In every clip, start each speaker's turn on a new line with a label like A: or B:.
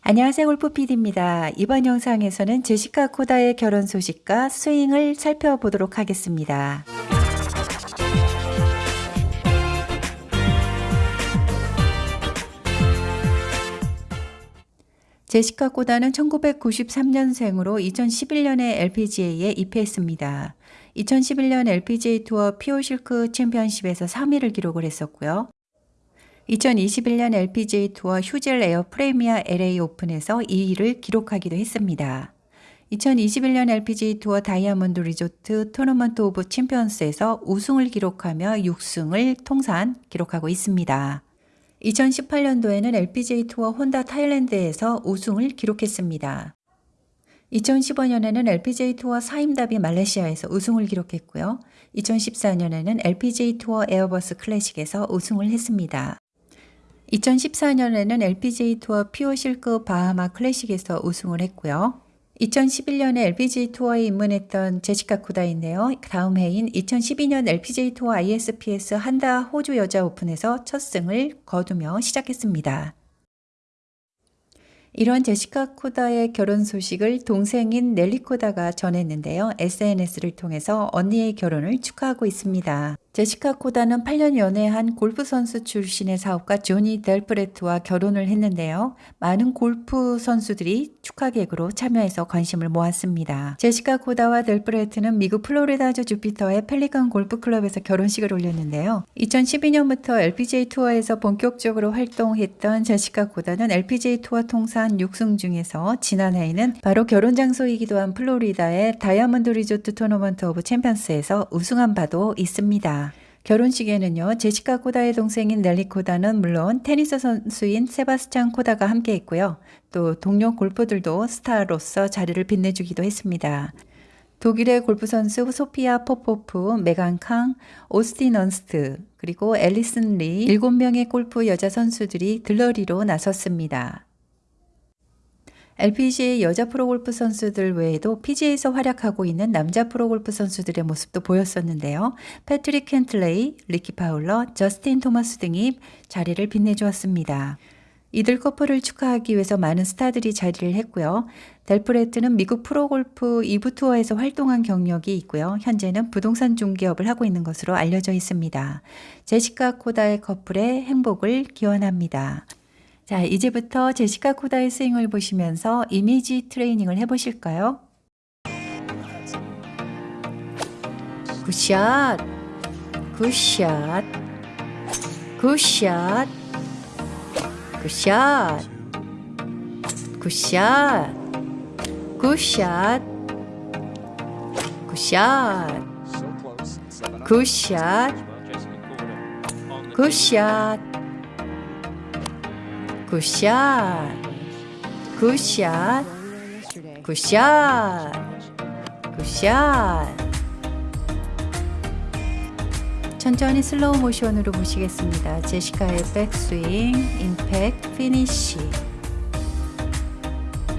A: 안녕하세요 골프 PD입니다. 이번 영상에서는 제시카 코다의 결혼 소식과 스윙을 살펴보도록 하겠습니다. 제시카 코다는 1993년생으로 2011년에 LPGA에 입회했습니다. 2011년 LPGA 투어 피오실크 챔피언십에서 3위를 기록을 했었고요. 2021년 LPGA 투어 휴젤 에어 프레미아 LA 오픈에서 2위를 기록하기도 했습니다. 2021년 LPGA 투어 다이아몬드 리조트 토너먼트 오브 챔피언스에서 우승을 기록하며 6승을 통산 기록하고 있습니다. 2018년도에는 LPGA 투어 혼다 타일랜드에서 우승을 기록했습니다. 2015년에는 LPGA 투어 사임다비 말레이시아에서 우승을 기록했고요. 2014년에는 LPGA 투어 에어버스 클래식에서 우승을 했습니다. 2014년에는 LPGA 투어 퓨어 실크 바하마 클래식에서 우승을 했고요. 2011년에 LPGA 투어에 입문했던 제시카 코다인데요. 다음 해인 2012년 LPGA 투어 ISPS 한다 호주 여자 오픈에서 첫 승을 거두며 시작했습니다. 이런 제시카 코다의 결혼 소식을 동생인 넬리 코다가 전했는데요. SNS를 통해서 언니의 결혼을 축하하고 있습니다. 제시카 코다는 8년 연애한 골프 선수 출신의 사업가 조니 델프레트와 결혼을 했는데요. 많은 골프 선수들이 축하객으로 참여해서 관심을 모았습니다. 제시카 코다와 델프레트는 미국 플로리다주 주피터의 펠리컨 골프클럽에서 결혼식을 올렸는데요. 2012년부터 LPGA 투어에서 본격적으로 활동했던 제시카 코다는 LPGA 투어 통산 6승 중에서 지난해에는 바로 결혼 장소이기도 한 플로리다의 다이아몬드 리조트 토너먼트 오브 챔피언스에서 우승한 바도 있습니다. 결혼식에는요, 제시카 코다의 동생인 넬리 코다는 물론 테니스 선수인 세바스찬 코다가 함께 했고요. 또 동료 골퍼들도 스타로서 자리를 빛내주기도 했습니다. 독일의 골프 선수 소피아 포포프, 메간 캉, 오스틴 언스트, 그리고 앨리슨 리 7명의 골프 여자 선수들이 들러리로 나섰습니다. LPGA 여자 프로골프 선수들 외에도 PGA에서 활약하고 있는 남자 프로골프 선수들의 모습도 보였었는데요. 패트릭 캔틀레이, 리키 파울러, 저스틴 토마스 등이 자리를 빛내주었습니다. 이들 커플을 축하하기 위해서 많은 스타들이 자리를 했고요. 델프레트는 미국 프로골프 2부 투어에서 활동한 경력이 있고요. 현재는 부동산 중개업을 하고 있는 것으로 알려져 있습니다. 제시카 코다의 커플의 행복을 기원합니다. 자, 이제부터 제시카 코다의 스윙을 보시면서 이미지 트레이닝을 해보실까요? 굿샷, 굿샷, 굿샷, 굿샷, 굿샷, 굿샷, 굿샷, 굿샷, 굿샷, 굿샷 굿샷 Good shot, good shot 천천히 슬로우 모션으로 보시겠습니다. 제시카의 백스윙, 임팩트, 피니쉬.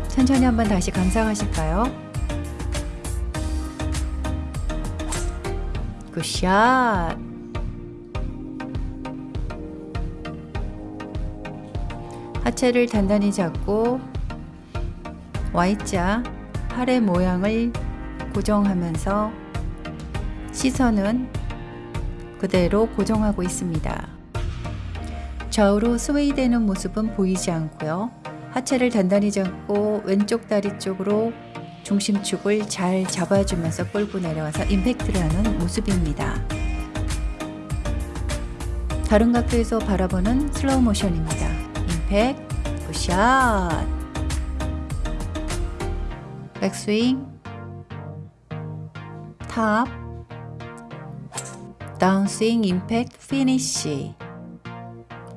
A: 천천히 한번 다시 감상하실까요? Good shot 하체를 단단히 잡고 Y자 팔의 모양을 고정하면서 시선은 그대로 고정하고 있습니다. 좌우로 스웨이되는 모습은 보이지 않고요. 하체를 단단히 잡고 왼쪽 다리 쪽으로 중심축을 잘 잡아주면서 끌고 내려와서 임팩트를 하는 모습입니다. 다른 각도에서 바라보는 슬로우 모션입니다. 임팩, good shot 백스윙 탑 다운스윙 임팩트 피니쉬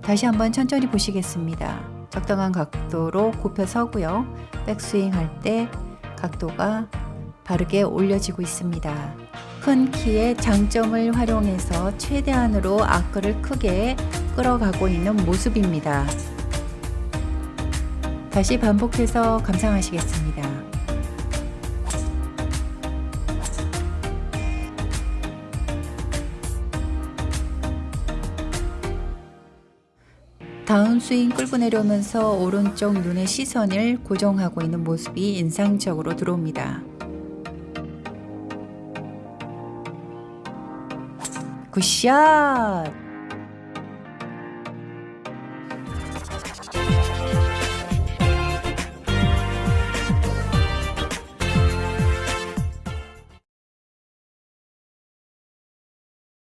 A: 다시 한번 천천히 보시겠습니다. 적당한 각도로 굽혀 서고요. 백스윙 할 때 각도가 바르게 올려지고 있습니다. 큰 키의 장점을 활용해서 최대한으로 아크를 크게 끌어가고 있는 모습입니다. 다시 반복해서 감상하시겠습니다. 다운 스윙 끌고 내려오면서 오른쪽 눈의 시선을 고정하고 있는 모습이 인상적으로 들어옵니다. 굿샷!